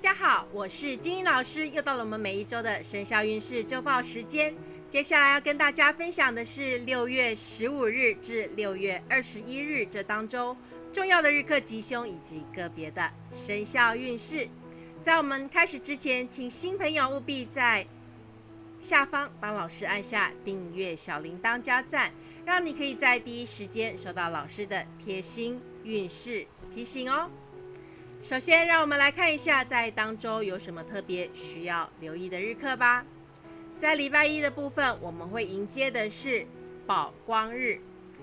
大家好，我是金英老师，又到了我们每一周的生肖运势周报时间。接下来要跟大家分享的是六月十五日至六月二十一日这当中重要的日课吉凶以及个别的生肖运势。在我们开始之前，请新朋友务必在下方帮老师按下订阅小铃铛加赞，让你可以在第一时间收到老师的贴心运势提醒哦。首先，让我们来看一下在当周有什么特别需要留意的日课吧。在礼拜一的部分，我们会迎接的是宝光日，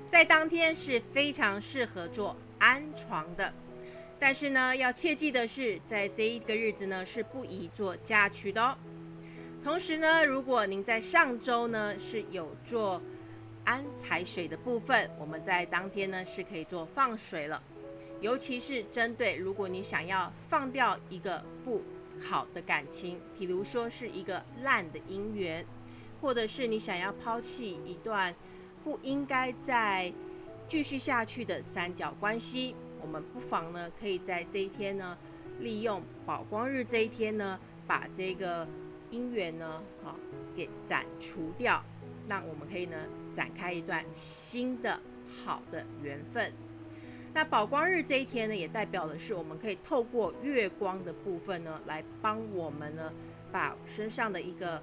在当天是非常适合做安床的。但是呢，要切记的是，在这一个日子呢，是不宜做嫁娶的哦。同时呢，如果您在上周呢是有做安财水的部分，我们在当天呢是可以做放水了。尤其是针对如果你想要放掉一个不好的感情，比如说是一个烂的姻缘，或者是你想要抛弃一段不应该再继续下去的三角关系，我们不妨呢可以在这一天呢，利用宝光日这一天呢，把这个姻缘呢，好给斩除掉，那我们可以呢展开一段新的好的缘分。那宝光日这一天呢，也代表的是我们可以透过月光的部分呢，来帮我们呢，把身上的一个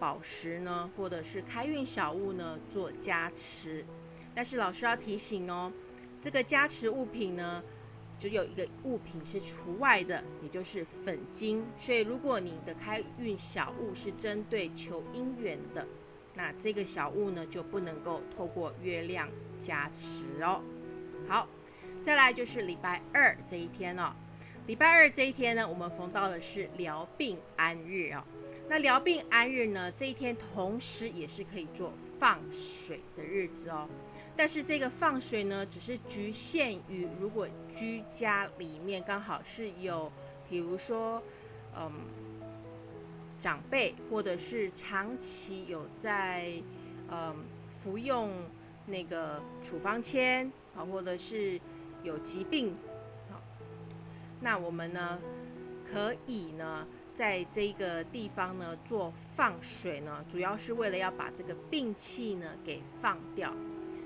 宝石呢，或者是开运小物呢，做加持。但是老师要提醒哦，这个加持物品呢，只有一个物品是除外的，也就是粉晶。所以如果你的开运小物是针对求姻缘的，那这个小物呢，就不能够透过月亮加持哦。好。再来就是礼拜二这一天哦，礼拜二这一天呢，我们逢到的是疗病安日哦。那疗病安日呢，这一天同时也是可以做放水的日子哦。但是这个放水呢，只是局限于如果居家里面刚好是有，比如说，嗯，长辈或者是长期有在，嗯，服用那个处方签啊，或者是。有疾病，好，那我们呢可以呢在这个地方呢做放水呢，主要是为了要把这个病气呢给放掉。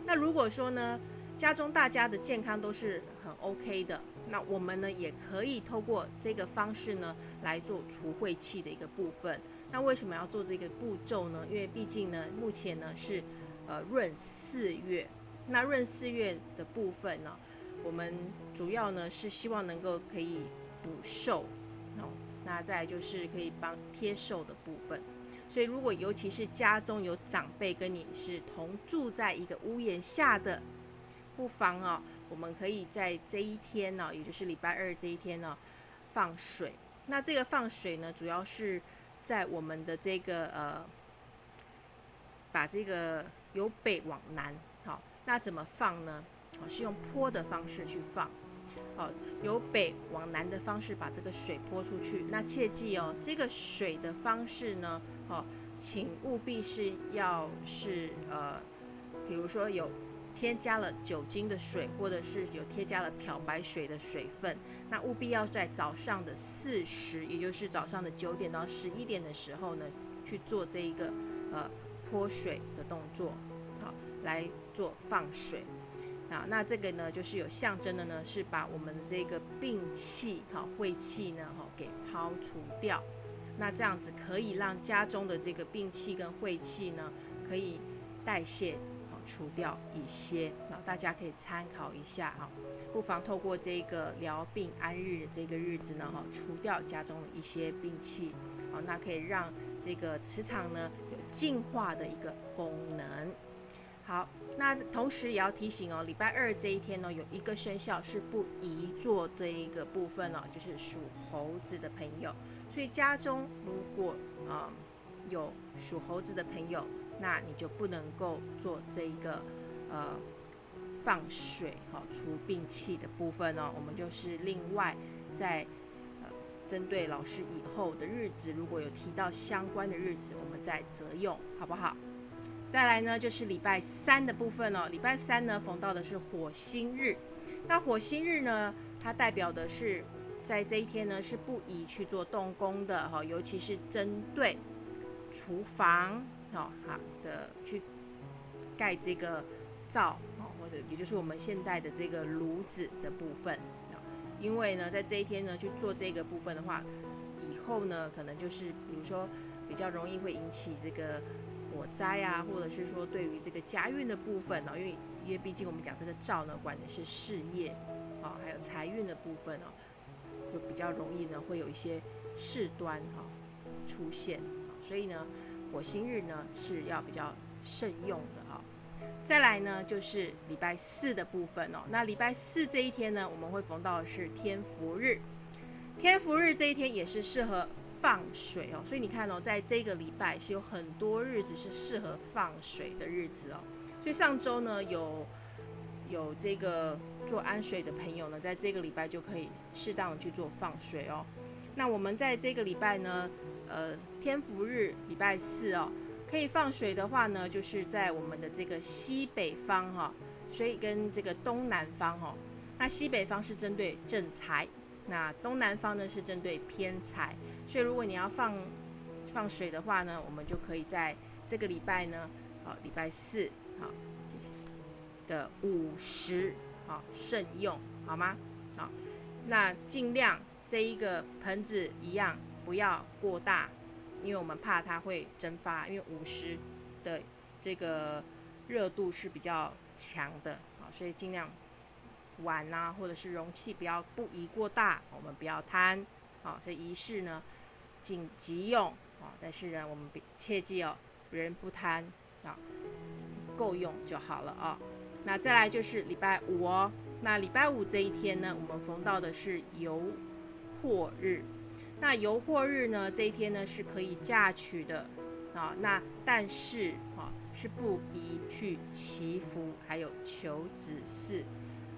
那如果说呢家中大家的健康都是很 OK 的，那我们呢也可以透过这个方式呢来做除晦气的一个部分。那为什么要做这个步骤呢？因为毕竟呢目前呢是呃闰四月，那闰四月的部分呢。我们主要呢是希望能够可以补寿，哦，那再就是可以帮贴寿的部分。所以如果尤其是家中有长辈跟你是同住在一个屋檐下的，不妨哦，我们可以在这一天呢，也就是礼拜二这一天呢，放水。那这个放水呢，主要是在我们的这个呃，把这个由北往南，好，那怎么放呢？哦，是用泼的方式去放，好，由北往南的方式把这个水泼出去。那切记哦，这个水的方式呢，哦，请务必是要是呃，比如说有添加了酒精的水，或者是有添加了漂白水的水分，那务必要在早上的四时，也就是早上的九点到十一点的时候呢，去做这一个呃泼水的动作，好，来做放水。啊，那这个呢，就是有象征的呢，是把我们这个病气、哈晦气呢，哈给抛除掉。那这样子可以让家中的这个病气跟晦气呢，可以代谢、好除掉一些。那大家可以参考一下哈，不妨透过这个疗病安日的这个日子呢，哈除掉家中的一些病气，好，那可以让这个磁场呢有净化的一个功能。好，那同时也要提醒哦，礼拜二这一天呢，有一个生肖是不宜做这一个部分哦，就是属猴子的朋友。所以家中如果啊有属猴子的朋友，那你就不能够做这一个呃放水哈除病气的部分哦。我们就是另外在呃针对老师以后的日子，如果有提到相关的日子，我们再择用，好不好？再来呢，就是礼拜三的部分哦。礼拜三呢，逢到的是火星日。那火星日呢，它代表的是在这一天呢是不宜去做动工的哈，尤其是针对厨房哦好的去盖这个灶哦，或者也就是我们现代的这个炉子的部分因为呢在这一天呢去做这个部分的话，以后呢可能就是比如说比较容易会引起这个火灾啊，或者是说对于这个家运的部分哦，因为因为毕竟我们讲这个灶呢管的是事业啊，还有财运的部分哦。就比较容易呢，会有一些事端哈出现，所以呢，火星日呢是要比较慎用的哈。再来呢，就是礼拜四的部分哦。那礼拜四这一天呢，我们会逢到的是天福日。天福日这一天也是适合放水哦。所以你看哦，在这个礼拜是有很多日子是适合放水的日子哦。所以上周呢有。有这个做安水的朋友呢，在这个礼拜就可以适当去做放水哦。那我们在这个礼拜呢，呃，天福日礼拜四哦，可以放水的话呢，就是在我们的这个西北方哈，所以跟这个东南方哈，那西北方是针对正财，那东南方呢是针对偏财，所以如果你要放放水的话呢，我们就可以在这个礼拜呢，好，礼拜四好。的五十，好慎用，好吗？好，那尽量这一个盆子一样不要过大，因为我们怕它会蒸发，因为五十的这个热度是比较强的，好，所以尽量碗呐或者是容器不要不宜过大，我们不要贪，好，所以仪式呢紧急用，啊，但是呢我们切记哦，人不贪，啊，够用就好了啊。那再来就是礼拜五哦。那礼拜五这一天呢，我们逢到的是游货日。那游货日呢，这一天呢是可以嫁娶的啊。那但是啊，是不宜去祈福，还有求子嗣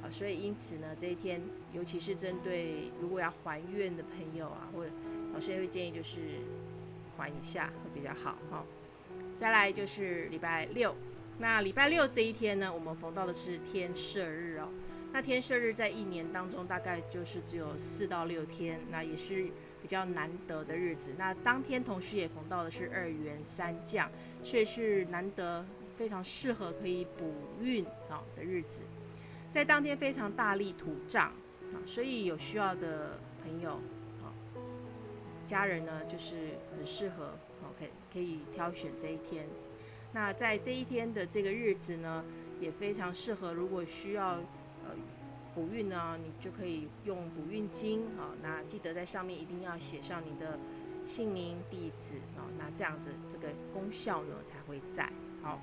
啊。所以因此呢，这一天，尤其是针对如果要还愿的朋友啊，或者老师也会建议就是还一下会比较好哈。再来就是礼拜六。那礼拜六这一天呢，我们逢到的是天赦日哦。那天赦日在一年当中大概就是只有四到六天，那也是比较难得的日子。那当天同时也逢到的是二元三降，所以是难得非常适合可以补运啊的日子。在当天非常大力土葬啊，所以有需要的朋友啊，家人呢就是很适合，OK 可以挑选这一天。那在这一天的这个日子呢，也非常适合。如果需要呃补运呢，你就可以用补运金啊。那记得在上面一定要写上你的姓名、地址啊。那这样子这个功效呢才会在。好，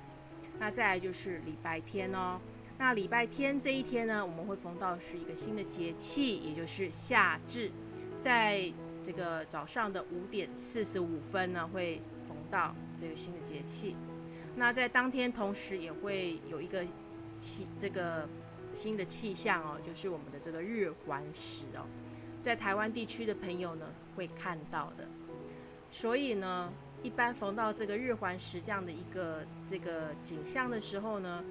那再来就是礼拜天哦。那礼拜天这一天呢，我们会逢到是一个新的节气，也就是夏至，在这个早上的五点四十五分呢，会逢到这个新的节气。那在当天，同时也会有一个气这个新的气象哦，就是我们的这个日环食哦，在台湾地区的朋友呢会看到的。所以呢，一般逢到这个日环食这样的一个这个景象的时候呢，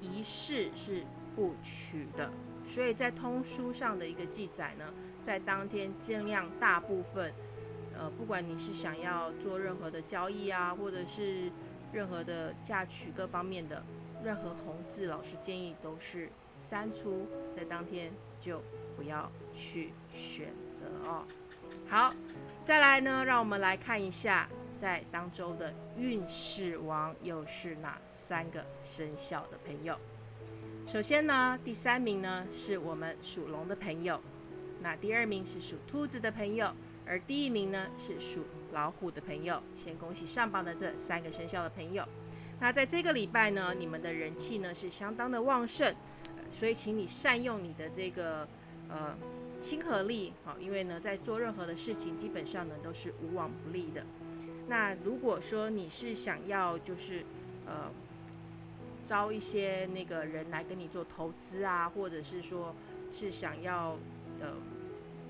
仪式是不取的。所以在通书上的一个记载呢，在当天尽量大部分，呃，不管你是想要做任何的交易啊，或者是任何的嫁娶各方面的任何红字，老师建议都是删除，在当天就不要去选择哦。好，再来呢，让我们来看一下在当周的运势王又是哪三个生肖的朋友。首先呢，第三名呢是我们属龙的朋友，那第二名是属兔子的朋友，而第一名呢是属。老虎的朋友，先恭喜上榜的这三个生肖的朋友。那在这个礼拜呢，你们的人气呢是相当的旺盛，所以请你善用你的这个呃亲和力，好，因为呢在做任何的事情，基本上呢都是无往不利的。那如果说你是想要就是呃招一些那个人来跟你做投资啊，或者是说是想要呃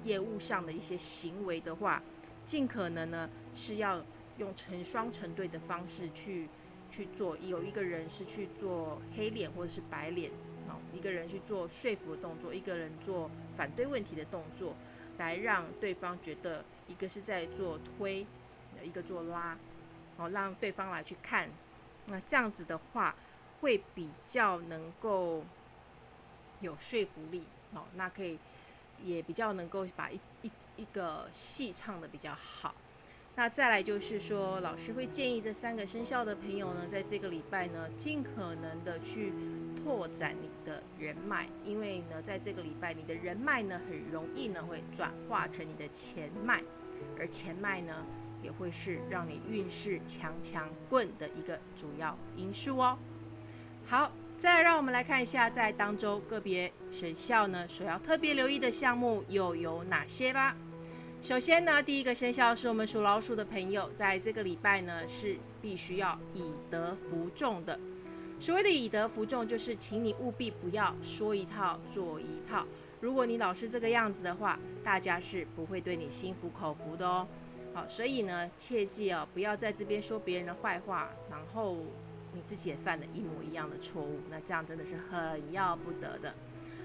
业务上的一些行为的话，尽可能呢是要用成双成对的方式去去做，有一个人是去做黑脸或者是白脸，哦，一个人去做说服的动作，一个人做反对问题的动作，来让对方觉得一个是在做推，一个做拉，哦，让对方来去看，那这样子的话会比较能够有说服力，哦，那可以也比较能够把一一一个戏唱的比较好。那再来就是说，老师会建议这三个生肖的朋友呢，在这个礼拜呢，尽可能的去拓展你的人脉，因为呢，在这个礼拜，你的人脉呢，很容易呢会转化成你的钱脉，而钱脉呢，也会是让你运势强强棍的一个主要因素哦。好，再让我们来看一下，在当周个别生肖呢，所要特别留意的项目又有哪些吧。首先呢，第一个生肖是我们属老鼠的朋友，在这个礼拜呢是必须要以德服众的。所谓的以德服众，就是请你务必不要说一套做一套。如果你老是这个样子的话，大家是不会对你心服口服的哦。好，所以呢，切记哦，不要在这边说别人的坏话，然后你自己也犯了一模一样的错误，那这样真的是很要不得的。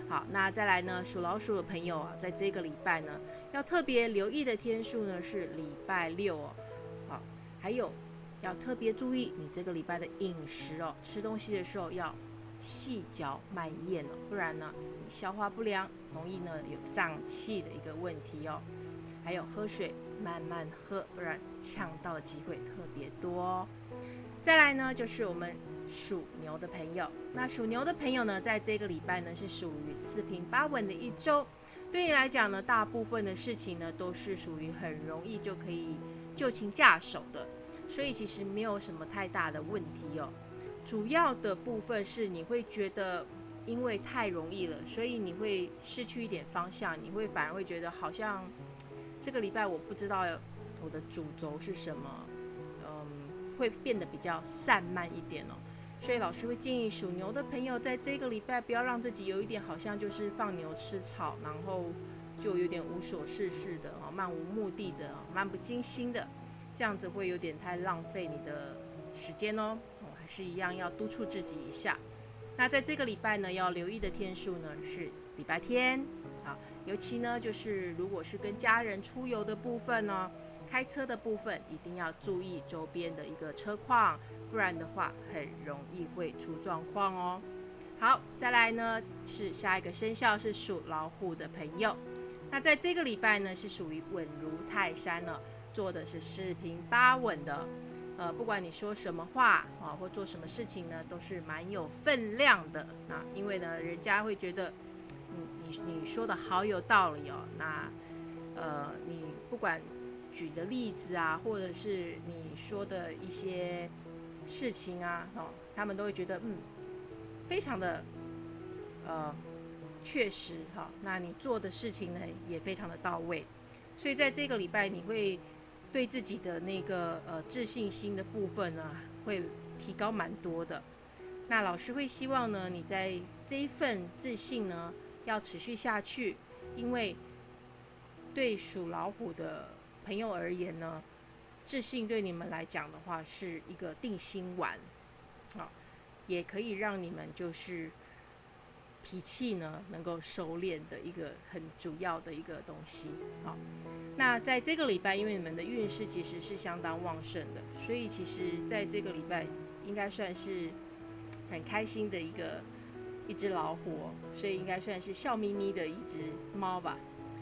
好，那再来呢？属老鼠的朋友啊，在这个礼拜呢，要特别留意的天数呢是礼拜六哦。好，还有要特别注意你这个礼拜的饮食哦，吃东西的时候要细嚼慢咽哦，不然呢，你消化不良，容易呢有胀气的一个问题哦。还有喝水慢慢喝，不然呛到的机会特别多哦。再来呢，就是我们。属牛的朋友，那属牛的朋友呢，在这个礼拜呢是属于四平八稳的一周。对你来讲呢，大部分的事情呢都是属于很容易就可以就擒驾手的，所以其实没有什么太大的问题哦。主要的部分是你会觉得因为太容易了，所以你会失去一点方向，你会反而会觉得好像这个礼拜我不知道我的主轴是什么，嗯，会变得比较散漫一点哦。所以老师会建议属牛的朋友，在这个礼拜不要让自己有一点好像就是放牛吃草，然后就有点无所事事的啊，漫无目的的，漫不经心的，这样子会有点太浪费你的时间哦。哦，还是一样要督促自己一下。那在这个礼拜呢，要留意的天数呢是礼拜天，尤其呢就是如果是跟家人出游的部分呢。开车的部分一定要注意周边的一个车况，不然的话很容易会出状况哦。好，再来呢是下一个生肖是属老虎的朋友，那在这个礼拜呢是属于稳如泰山了，做的是四平八稳的。呃，不管你说什么话啊，或做什么事情呢，都是蛮有分量的。啊因为呢，人家会觉得，你说的好有道理哦。那呃，你不管。举的例子啊，或者是你说的一些事情啊，哦，他们都会觉得嗯，非常的呃确实哈。那你做的事情呢，也非常的到位。所以在这个礼拜，你会对自己的那个呃自信心的部分呢，会提高蛮多的。那老师会希望呢，你在这一份自信呢，要持续下去，因为对属老虎的。朋友而言呢，自信对你们来讲的话是一个定心丸，啊，也可以让你们就是脾气呢能够收敛的一个很主要的一个东西。好，那在这个礼拜，因为你们的运势其实是相当旺盛的，所以其实在这个礼拜应该算是很开心的一个一只老虎，所以应该算是笑眯眯的一只猫吧。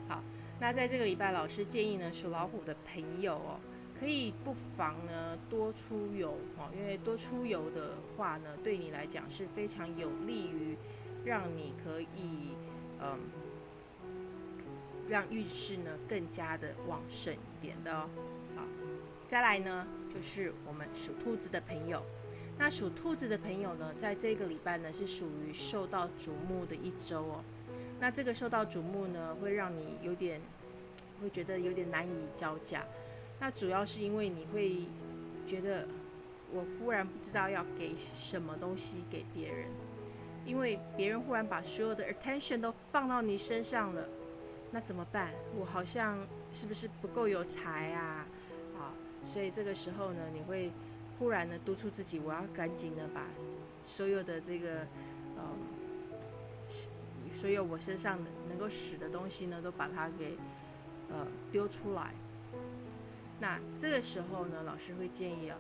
好。那在这个礼拜，老师建议呢，属老虎的朋友哦，可以不妨呢多出游哦，因为多出游的话呢，对你来讲是非常有利于让你可以嗯，让运势呢更加的旺盛一点的哦。好，再来呢就是我们属兔子的朋友，那属兔子的朋友呢，在这个礼拜呢是属于受到瞩目的一周哦。那这个受到瞩目呢，会让你有点会觉得有点难以招架。那主要是因为你会觉得我忽然不知道要给什么东西给别人，因为别人忽然把所有的 attention 都放到你身上了，那怎么办？我好像是不是不够有才啊？啊，所以这个时候呢，你会忽然的督促自己，我要赶紧的把所有的这个呃。所有我身上能够使的东西呢，都把它给呃丢出来。那这个时候呢，老师会建议啊，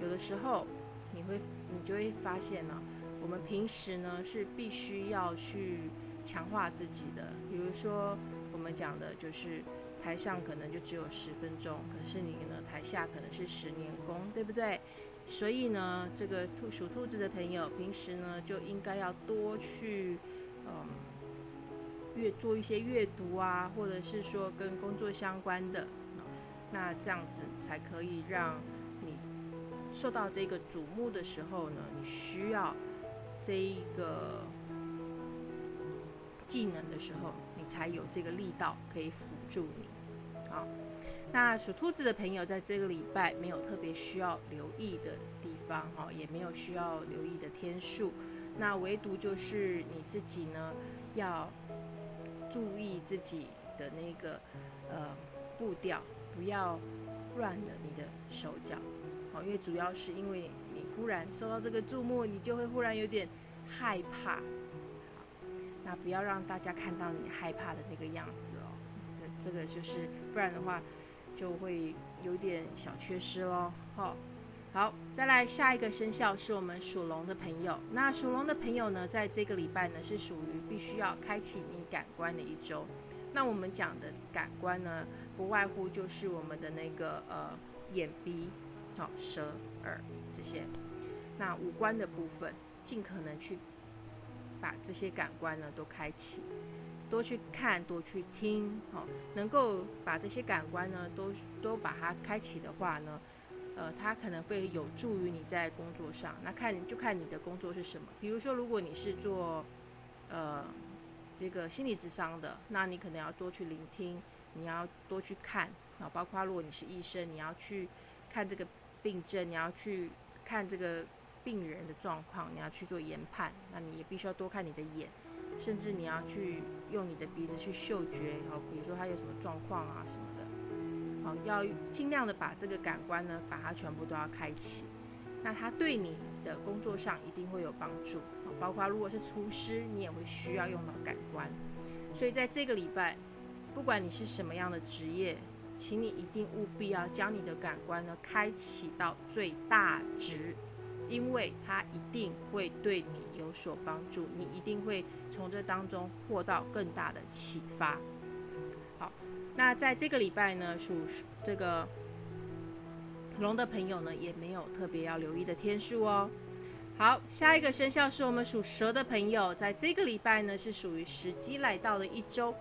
有的时候你会你就会发现呢，我们平时呢是必须要去强化自己的，比如说我们讲的就是台上可能就只有十分钟，可是你台下可能是十年功，对不对？所以呢，这个兔属兔子的朋友平时呢就应该要多去嗯阅做一些阅读啊，或者是说跟工作相关的。那这样子才可以让你受到这个瞩目的时候呢，你需要这一个技能的时候，你才有这个力道可以辅助你。好，那属兔子的朋友在这个礼拜没有特别需要留意的地方，哈，也没有需要留意的天数。那唯独就是你自己呢，要注意自己的那个呃步调。不要乱了你的手脚，好，因为主要是因为你忽然受到这个注目，你就会忽然有点害怕，那不要让大家看到你害怕的那个样子哦，这这个就是不然的话就会有点小缺失喽，好，好，再来下一个生肖是我们属龙的朋友，那属龙的朋友呢，在这个礼拜呢是属于必须要开启你感官的一周。那我们讲的感官呢，不外乎就是我们的那个呃眼、鼻、好舌、耳这些。那五官的部分，尽可能去把这些感官呢都开启，多去看，多去听，好，能够把这些感官呢都都把它开启的话呢，呃，它可能会有助于你在工作上。那看就看你的工作是什么，比如说如果你是做呃。这个心理智商的，那你可能要多去聆听，你要多去看啊，包括如果你是医生，你要去看这个病症，你要去看这个病人的状况，你要去做研判，那你也必须要多看你的眼，甚至你要去用你的鼻子去嗅觉，好，比如说他有什么状况啊什么的，好，要尽量的把这个感官呢，把它全部都要开启。那它对你的工作上一定会有帮助，包括如果是厨师，你也会需要用到感官。所以在这个礼拜，不管你是什么样的职业，请你一定务必要将你的感官呢开启到最大值，因为它一定会对你有所帮助，你一定会从这当中获到更大的启发。好，那在这个礼拜呢，属这个。龙的朋友呢，也没有特别要留意的天数哦。好，下一个生肖是我们属蛇的朋友，在这个礼拜呢，是属于时机来到的一周，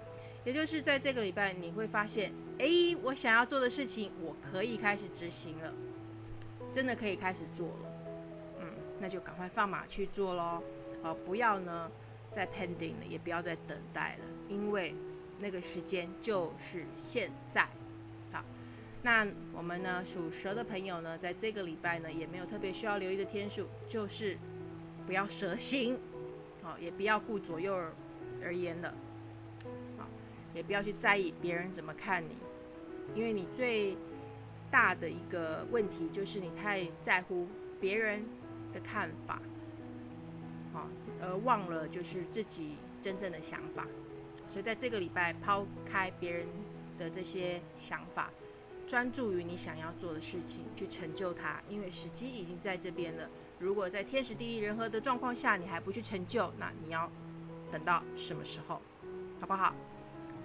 也就是在这个礼拜，你会发现，哎，我想要做的事情，我可以开始执行了，真的可以开始做了。那就赶快放马去做喽。好，不要呢再 pending 了，也不要再等待了，因为那个时间就是现在。好那我们呢，属蛇的朋友呢，在这个礼拜呢，也没有特别需要留意的天数，就是不要蛇行，好，也不要顾左右而言的，好，也不要去在意别人怎么看你，因为你最大的一个问题就是你太在乎别人的看法，好，而忘了就是自己真正的想法，所以在这个礼拜抛开别人的这些想法。专注于你想要做的事情，去成就它，因为时机已经在这边了。如果在天时地利人和的状况下，你还不去成就，那你要等到什么时候？好不好？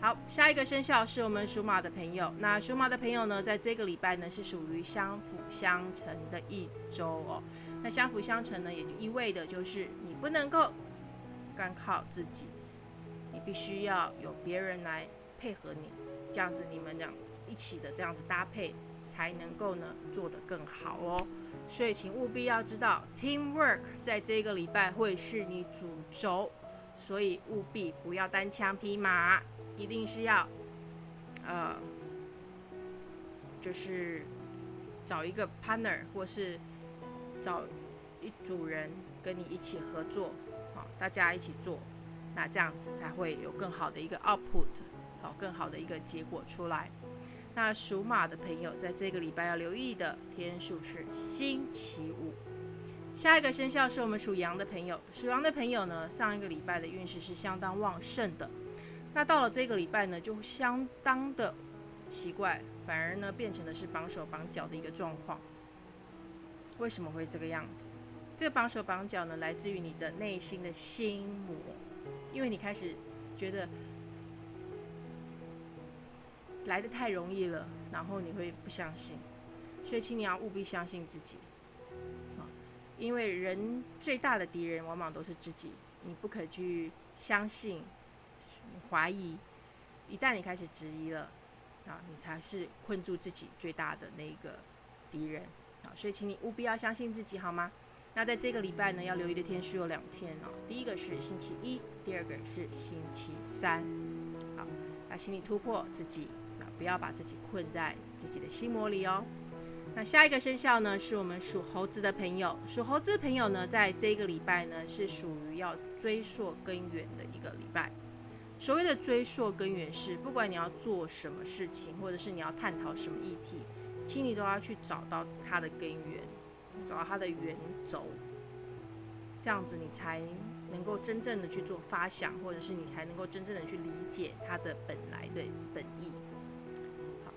好，下一个生肖是我们属马的朋友。那属马的朋友呢，在这个礼拜呢，是属于相辅相成的一周哦。那相辅相成呢，也就意味着就是你不能够干靠自己，你必须要有别人来配合你，这样子你们俩。一起的这样子搭配，才能够呢做得更好哦。所以请务必要知道，teamwork 在这个礼拜会是你主轴，所以务必不要单枪匹马，一定是要，呃，就是找一个 partner 或是找一组人跟你一起合作，好，大家一起做，那这样子才会有更好的一个 output，好，更好的一个结果出来。那属马的朋友，在这个礼拜要留意的天数是星期五。下一个生肖是我们属羊的朋友，属羊的朋友呢，上一个礼拜的运势是相当旺盛的。那到了这个礼拜呢，就相当的奇怪，反而呢变成的是绑手绑脚的一个状况。为什么会这个样子？这个绑手绑脚呢，来自于你的内心的心魔，因为你开始觉得来的太容易了，然后你会不相信，所以请你要务必相信自己啊！因为人最大的敌人往往都是自己，你不可去相信、怀疑，一旦你开始质疑了啊，你才是困住自己最大的那一个敌人啊！所以请你务必要相信自己，好吗？那在这个礼拜呢，要留意的天数有两天哦。第一个是星期一，第二个是星期三。好，那请你突破自己，那不要把自己困在自己的心魔里哦。那下一个生肖呢，是我们属猴子的朋友。属猴子的朋友呢，在这个礼拜呢，是属于要追溯根源的一个礼拜。所谓的追溯根源是，不管你要做什么事情，或者是你要探讨什么议题，请你都要去找到它的根源。找到它的源轴，这样子你才能够真正的去做发想，或者是你才能够真正的去理解它的本来的本意。好，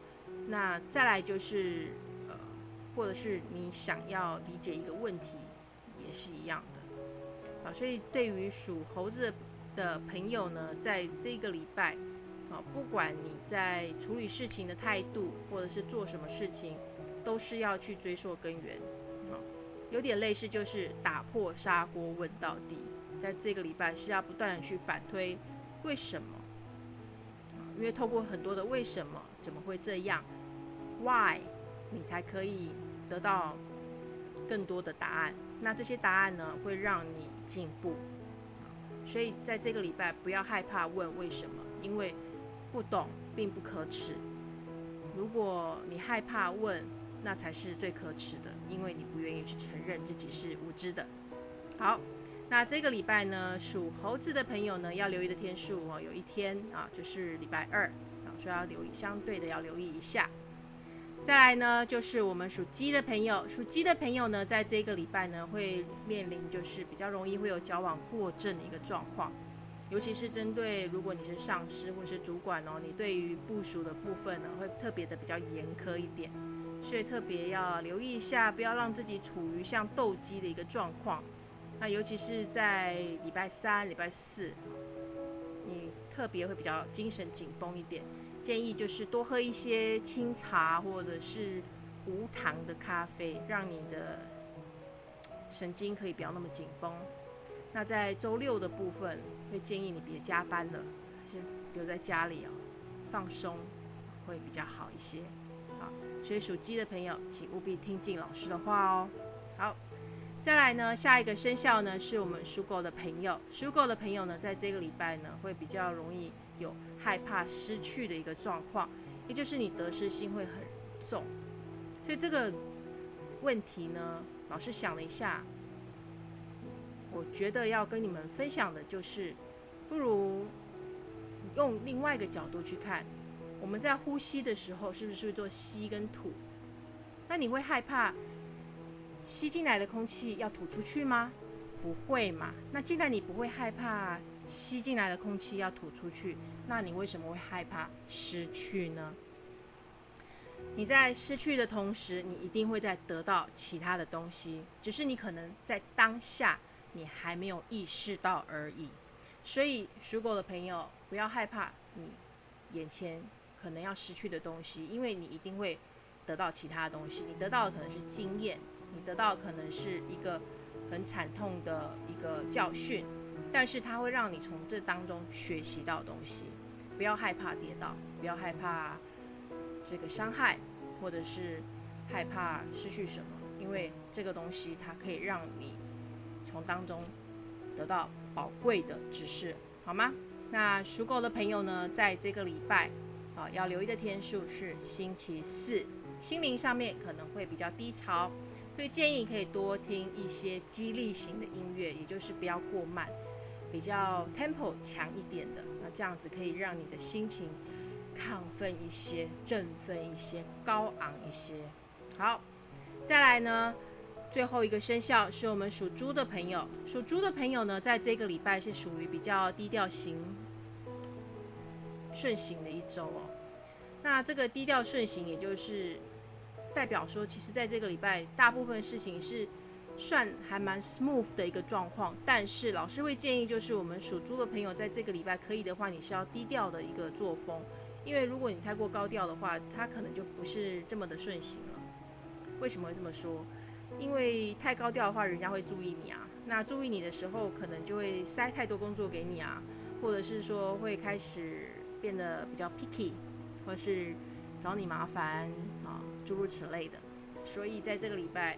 那再来就是呃，或者是你想要理解一个问题，也是一样的。好，所以对于属猴子的朋友呢，在这个礼拜，啊，不管你在处理事情的态度，或者是做什么事情，都是要去追溯根源。啊有点类似，就是打破砂锅问到底。在这个礼拜是要不断的去反推为什么，啊因为透过很多的为什么，怎么会这样，Why，你才可以得到更多的答案。那这些答案呢，会让你进步。所以在这个礼拜不要害怕问为什么，因为不懂并不可耻。如果你害怕问，那才是最可耻的，因为你不愿意去承认自己是无知的。好，那这个礼拜呢，属猴子的朋友呢，要留意的天数哦，有一天啊，就是礼拜二啊，所以要留意，相对的要留意一下。再来呢，就是我们属鸡的朋友，属鸡的朋友呢，在这个礼拜呢，会面临就是比较容易会有交往过正的一个状况，尤其是针对如果你是上司或者是主管哦，你对于部署的部分呢，会特别的比较严苛一点。所以特别要留意一下，不要让自己处于像斗鸡的一个状况。那尤其是在礼拜三、礼拜四，你特别会比较精神紧绷一点。建议就是多喝一些清茶或者是无糖的咖啡，让你的神经可以不要那么紧绷。那在周六的部分，会建议你别加班了，先留在家里哦，放松会比较好一些。好，所以属鸡的朋友，请务必听进老师的话哦。好，再来呢，下一个生肖呢，是我们属狗的朋友。属狗的朋友呢，在这个礼拜呢，会比较容易有害怕失去的一个状况，也就是你得失心会很重。所以这个问题呢，老师想了一下，我觉得要跟你们分享的就是，不如用另外一个角度去看。我们在呼吸的时候，是不是做吸跟吐？那你会害怕吸进来的空气要吐出去吗？不会嘛。那既然你不会害怕吸进来的空气要吐出去，那你为什么会害怕失去呢？你在失去的同时，你一定会在得到其他的东西，只是你可能在当下你还没有意识到而已。所以属狗的朋友，不要害怕你眼前。可能要失去的东西，因为你一定会得到其他的东西。你得到的可能是经验，你得到的可能是一个很惨痛的一个教训，但是它会让你从这当中学习到东西。不要害怕跌倒，不要害怕这个伤害，或者是害怕失去什么，因为这个东西它可以让你从当中得到宝贵的指示，好吗？那属狗的朋友呢，在这个礼拜。啊，要留意的天数是星期四，心灵上面可能会比较低潮，所以建议可以多听一些激励型的音乐，也就是不要过慢，比较 tempo 强一点的，那这样子可以让你的心情亢奋一些、振奋一些、高昂一些。好，再来呢，最后一个生肖是我们属猪的朋友，属猪的朋友呢，在这个礼拜是属于比较低调型。顺行的一周哦。那这个低调顺行，也就是代表说，其实在这个礼拜，大部分事情是算还蛮 smooth 的一个状况。但是老师会建议，就是我们属猪的朋友，在这个礼拜可以的话，你是要低调的一个作风，因为如果你太过高调的话，它可能就不是这么的顺行了。为什么会这么说？因为太高调的话，人家会注意你啊。那注意你的时候，可能就会塞太多工作给你啊，或者是说会开始变得比较 picky。或是找你麻烦啊，诸如此类的。所以在这个礼拜，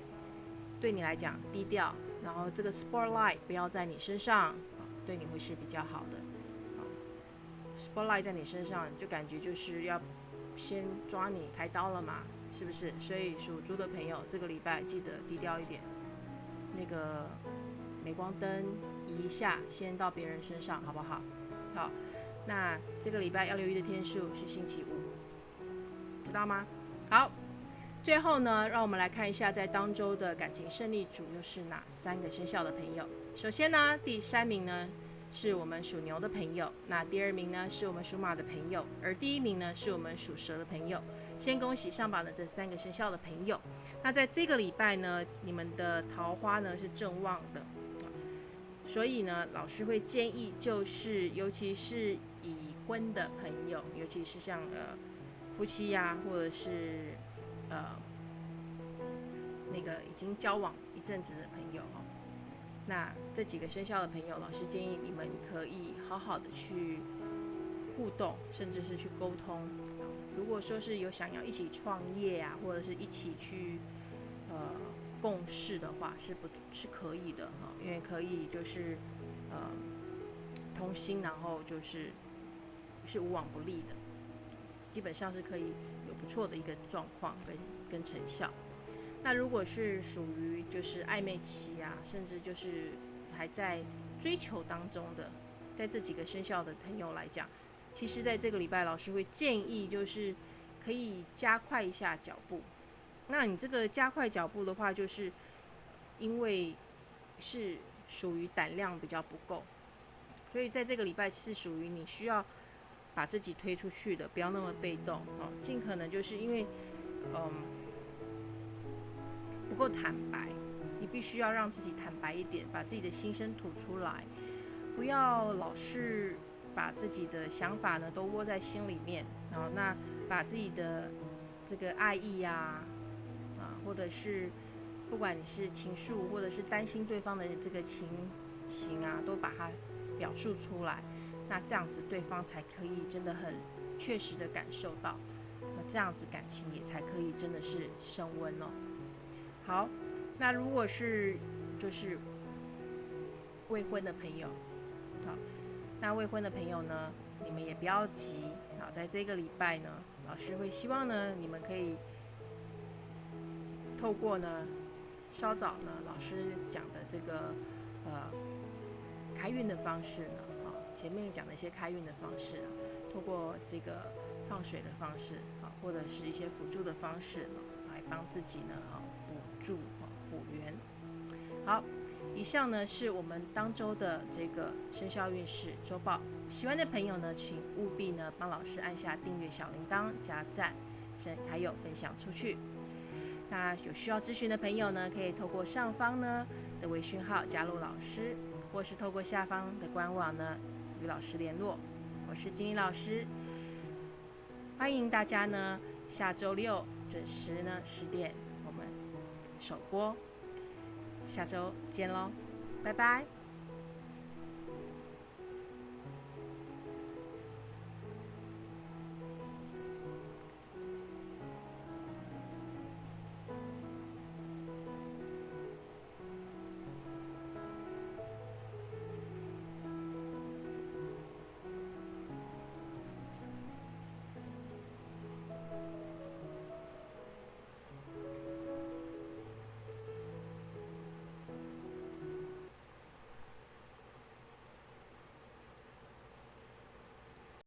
对你来讲低调，然后这个 spotlight 不要在你身上，对你会是比较好的。spotlight 在你身上，就感觉就是要先抓你开刀了嘛，是不是？所以属猪的朋友，这个礼拜记得低调一点。那个镁光灯移一下，先到别人身上，好不好？好。那这个礼拜要留意的天数是星期五，知道吗？好，最后呢，让我们来看一下在当周的感情胜利组又是哪三个生肖的朋友。首先呢，第三名呢是我们属牛的朋友，那第二名呢是我们属马的朋友，而第一名呢是我们属蛇的朋友。先恭喜上榜的这三个生肖的朋友。那在这个礼拜呢，你们的桃花呢是正旺的，所以呢，老师会建议就是，尤其是已婚的朋友，尤其是像呃夫妻呀，或者是呃那个已经交往一阵子的朋友哦，那这几个生肖的朋友，老师建议你们可以好好的去互动，甚至是去沟通。如果说是有想要一起创业呀，或者是一起去呃共事的话，是不是可以的哈？因为可以就是呃同心，然后就是。是无往不利的，基本上是可以有不错的一个状况跟跟成效。那如果是属于就是暧昧期啊，甚至就是还在追求当中的，在这几个生肖的朋友来讲，其实在这个礼拜，老师会建议就是可以加快一下脚步。那你这个加快脚步的话，就是因为是属于胆量比较不够，所以在这个礼拜是属于你需要。把自己推出去的，不要那么被动哦，尽可能就是因为，嗯，不够坦白，你必须要让自己坦白一点，把自己的心声吐出来，不要老是把自己的想法呢都窝在心里面，然后那把自己的这个爱意呀，啊，或者是不管你是情愫，或者是担心对方的这个情形啊，都把它表述出来。那这样子，对方才可以真的很确实的感受到，那这样子感情也才可以真的是升温哦。好，那如果是就是未婚的朋友，好，那未婚的朋友呢，你们也不要急啊，在这个礼拜呢，老师会希望呢，你们可以透过呢稍早呢老师讲的这个呃开运的方式呢。啊前面讲的一些开运的方式啊，透过这个放水的方式啊，或者是一些辅助的方式来帮自己呢啊助啊补圆。好，以上呢是我们当周的这个生肖运势周报。喜欢的朋友呢，请务必呢帮老师按下订阅小铃铛、加赞，还有分享出去。那有需要咨询的朋友呢，可以透过上方呢的微讯号加入老师，或是透过下方的官网呢。与老师联络，我是金英老师，欢迎大家呢下周六准时呢十点首播，下周见喽，拜拜。